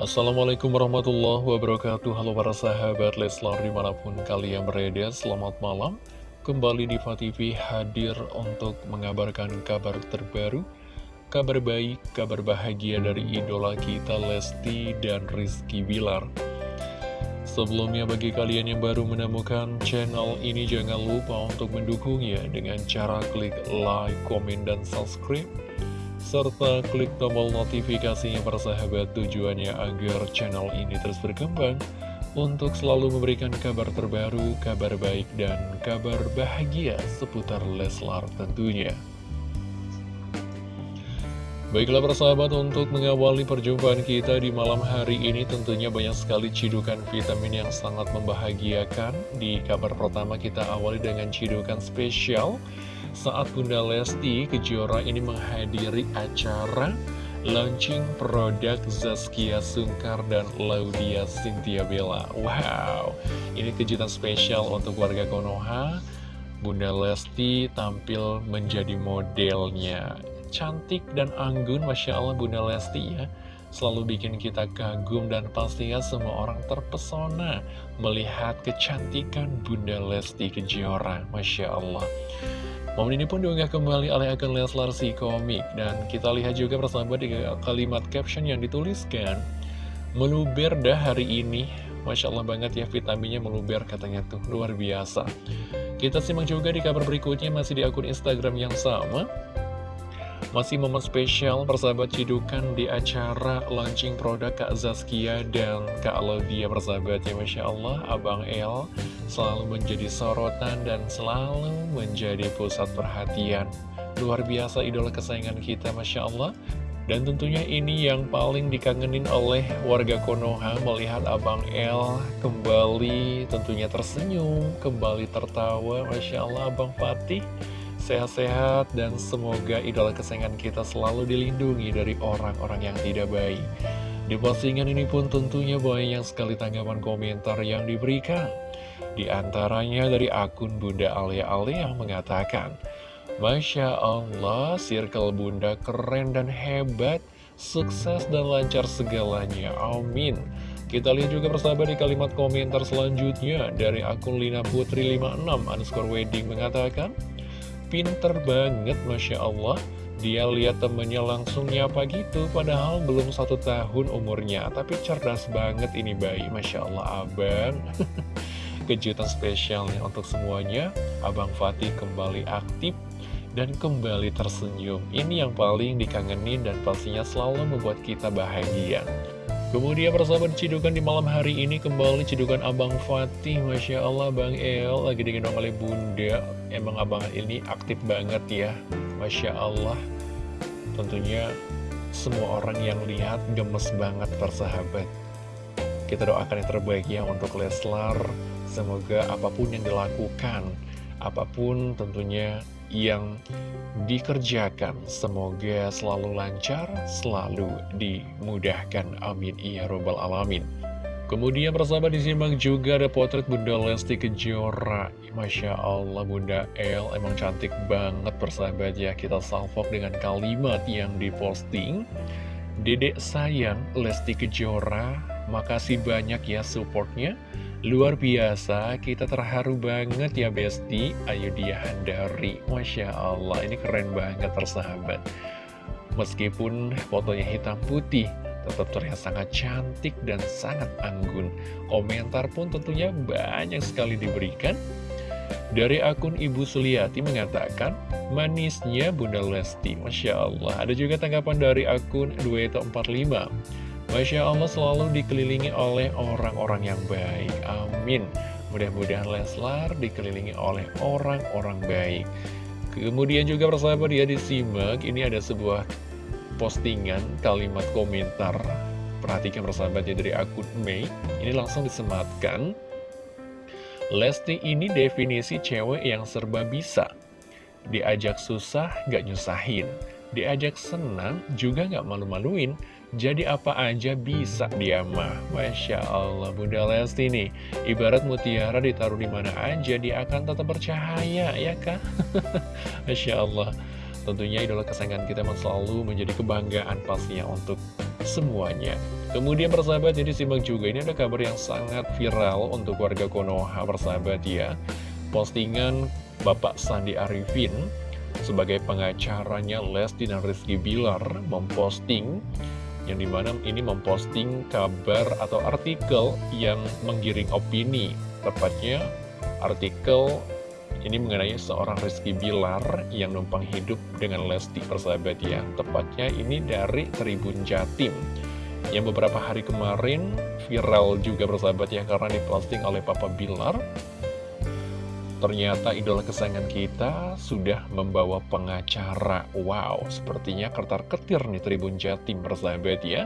Assalamualaikum warahmatullahi wabarakatuh. Halo para sahabat Leslar di mana pun kalian berada Selamat malam. Kembali di TV hadir untuk mengabarkan kabar terbaru Kabar baik, kabar bahagia dari idola kita Lesti dan Rizky Bilar. Sebelumnya bagi kalian yang baru menemukan channel ini Jangan lupa untuk mendukungnya dengan cara klik like, komen, dan subscribe serta klik tombol notifikasinya persahabat tujuannya agar channel ini terus berkembang untuk selalu memberikan kabar terbaru, kabar baik, dan kabar bahagia seputar Leslar tentunya. Baiklah persahabat untuk mengawali perjumpaan kita di malam hari ini tentunya banyak sekali cidukan vitamin yang sangat membahagiakan Di kabar pertama kita awali dengan cidukan spesial saat Bunda Lesti Kejora ini menghadiri acara launching produk Zaskia Sungkar dan Laudia Cynthia Bella. Wow, ini kejutan spesial untuk warga Konoha. Bunda Lesti tampil menjadi modelnya. Cantik dan anggun, Masya Allah Bunda Lesti ya. Selalu bikin kita kagum dan pastinya semua orang terpesona melihat kecantikan Bunda Lesti Kejora. Masya Allah. Momen ini pun diunggah kembali oleh akun Leslar si komik Dan kita lihat juga bersama di kalimat caption yang dituliskan. Meluber dah hari ini. Masya Allah banget ya vitaminnya meluber katanya tuh. Luar biasa. Kita simak juga di kabar berikutnya masih di akun Instagram yang sama masih momen spesial persahabat cidukan di acara launching produk Kak Zaskia dan Kak Laudia persahabatnya Masya Allah. Abang El selalu menjadi sorotan dan selalu menjadi pusat perhatian. Luar biasa idola kesayangan kita Masya Allah. Dan tentunya ini yang paling dikangenin oleh warga Konoha melihat Abang El kembali tentunya tersenyum, kembali tertawa. Masya Allah Abang Fatih sehat-sehat dan semoga idola kesayangan kita selalu dilindungi dari orang-orang yang tidak baik. Di postingan ini pun tentunya banyak sekali tanggapan komentar yang diberikan. Di antaranya dari akun Bunda Alia Alia yang mengatakan, Masya Allah, circle Bunda keren dan hebat, sukses dan lancar segalanya, amin. Kita lihat juga persahabat di kalimat komentar selanjutnya dari akun Lina Putri 56 underscore wedding mengatakan, pinter banget Masya Allah. Dia lihat temennya langsung nyapa gitu Padahal belum satu tahun umurnya. Tapi cerdas banget ini bayi Masya Allah abang. Kejutan spesialnya untuk semuanya. Abang Fatih kembali aktif dan kembali tersenyum. Ini yang paling dikangenin dan pastinya selalu membuat kita bahagia Kemudian persahabat cidukan di malam hari ini kembali cidukan Abang Fatih. Masya Allah Bang El lagi digendong oleh Bunda. Emang Abang ini aktif banget ya. Masya Allah. Tentunya semua orang yang lihat gemes banget persahabat Kita doakan yang terbaik ya untuk Leslar. Semoga apa pun yang dilakukan Apa pun tentunya yang dikerjakan. Semoga selalu lancar, selalu dimudahkan. Amin. Ya Robbal Alamin. Kemudian persahabat disimak juga ada potret Bunda Lesti Kejora Masya Allah Bunda El emang cantik banget persahabat ya Kita salvok dengan kalimat yang diposting Dedek sayang Lesti Kejora Makasih banyak ya supportnya Luar biasa, kita terharu banget ya Besti. Ayo dia Handari Masya Allah, ini keren banget persahabat Meskipun fotonya hitam putih Tetap terlihat sangat cantik dan sangat anggun. Komentar pun tentunya banyak sekali diberikan. Dari akun Ibu Suliati mengatakan Manisnya Bunda Lesti. Masya Allah. Ada juga tanggapan dari akun Dueto45 Masya Allah selalu dikelilingi oleh orang-orang yang baik. Amin. Mudah-mudahan Leslar dikelilingi oleh orang-orang baik. Kemudian juga persahabat ya disimak Ini ada sebuah postingan kalimat komentar. Perhatikan persahabatnya dari akun Mei Ini langsung disematkan. Lesti ini definisi cewek yang serba bisa. Diajak susah gak nyusahin Diajak senang juga gak malu-maluin. Jadi apa aja bisa dia mah? Masya Allah Bunda Lesti nih. Ibarat mutiara ditaruh di mana aja Dia akan tetap bercahaya ya kak Masya Allah. Tentunya idola kesayangan kita selalu menjadi kebanggaan pastinya untuk semuanya. Kemudian persahabat jadi simak juga ini ada kabar yang sangat viral untuk warga Konoha persahabat ya. Postingan Bapak Sandi Arifin sebagai pengacaranya Lesti dan Rizky Bilar memposting yang di mana ini memposting kabar atau artikel yang menggiring opini. Tepatnya artikel ini mengenai seorang Rizky Bilar yang numpang hidup dengan Lesti persahabat ya tepatnya ini dari Tribun Jatim. Yang beberapa hari kemarin viral juga persahabat ya karena diposting oleh Papa Bilar Ternyata idola kesayangan kita sudah membawa pengacara. Wow, sepertinya kertar-ketir nih Tribun Jatim bersahabat ya.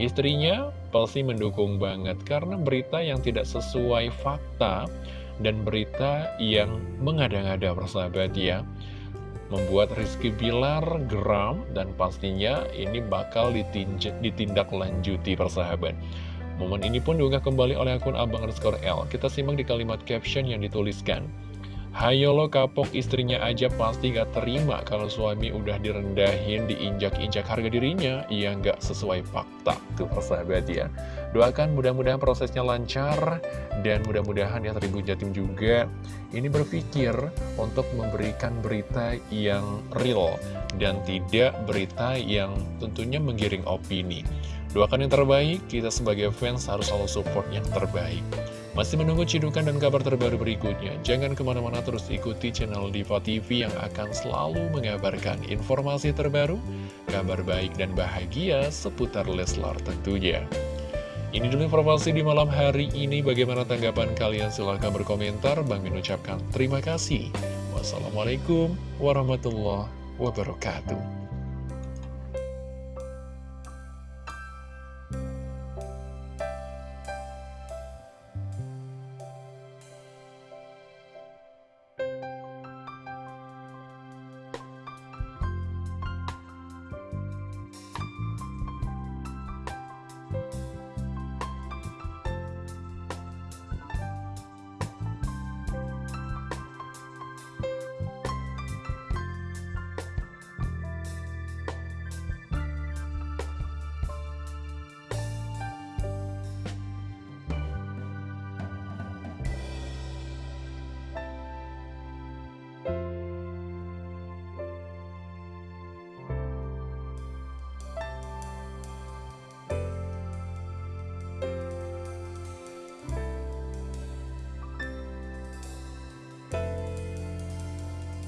Istrinya pasti mendukung banget Karena berita yang tidak sesuai fakta Dan berita yang mengada-ngada bersahabat ya. Membuat Rizky Bilar geram Dan pastinya ini bakal ditindak lanjuti persahabat. Momen ini pun diunggah kembali oleh akun Abang underscore L. Kita simak di kalimat caption yang dituliskan Hayo lo kapok istrinya aja pasti gak terima kalau suami udah direndahin, diinjak-injak harga dirinya, ya gak sesuai fakta. Tuh persahabat ya. Doakan mudah-mudahan prosesnya lancar, dan mudah-mudahan ya Tribun Jatim juga ini berpikir untuk memberikan berita yang real, dan tidak berita yang tentunya menggiring opini. Doakan yang terbaik, kita sebagai fans harus selalu support yang terbaik. Masih menunggu cidukan dan kabar terbaru berikutnya? Jangan ke mana-mana terus ikuti channel Diva TV yang akan selalu mengabarkan informasi terbaru, kabar baik dan bahagia seputar Leslar tentunya. Ini dulu informasi di malam hari ini. Bagaimana tanggapan kalian? Silahkan berkomentar. Bang Min ucapkan terima kasih. Wassalamualaikum warahmatullahi wabarakatuh.